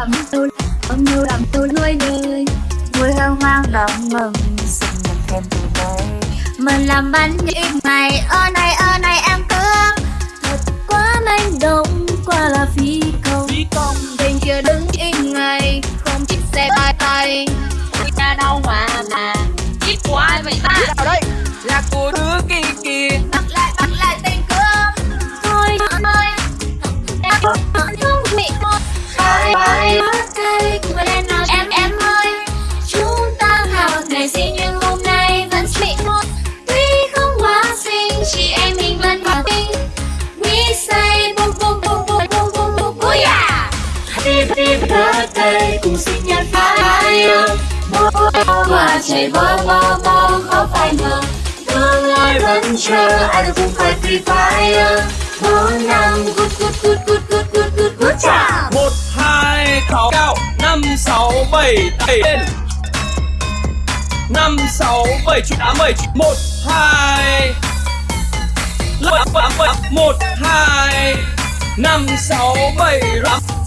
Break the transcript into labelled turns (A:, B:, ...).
A: làm tôi Ôm yêu làm tôi nuôi đời. Vui hân hoan đón mừng Sinh nhật thêm từ đây. Mình làm bánh những ngày Ơ này ơ này em cương Thật quá manh động Qua là phi công.
B: Phi công.
A: Bên kia đứng im ngày Không chiếc xe bay tay
C: Ôi cha đâu mà mà. Chiếc của ai vậy ta.
B: Nào đây. Là của đứa kia kìa
A: Bắt lại bắt lại tên cương. Thôi ơi Em Bye bye birthday của em nào em em ơi? Chúng ta học ngày sinh nhưng hôm nay vẫn bị một Tuy không quá xinh chị em mình vẫn hòa bình. We say boom boom boom boom boom boom boom boom yeah! Happy happy birthday cùng sinh nhật phải Bố quả chạy bơ bơ bơ khó phải ngờ. Tương lai vẫn chờ, ai được cùng phải free fire Bốn năm good good good good good good good
B: bảy tay lên. Năm, sáu, bảy, chín, tám bảy một, hai. Một, hai. Năm, sáu, bảy, tám.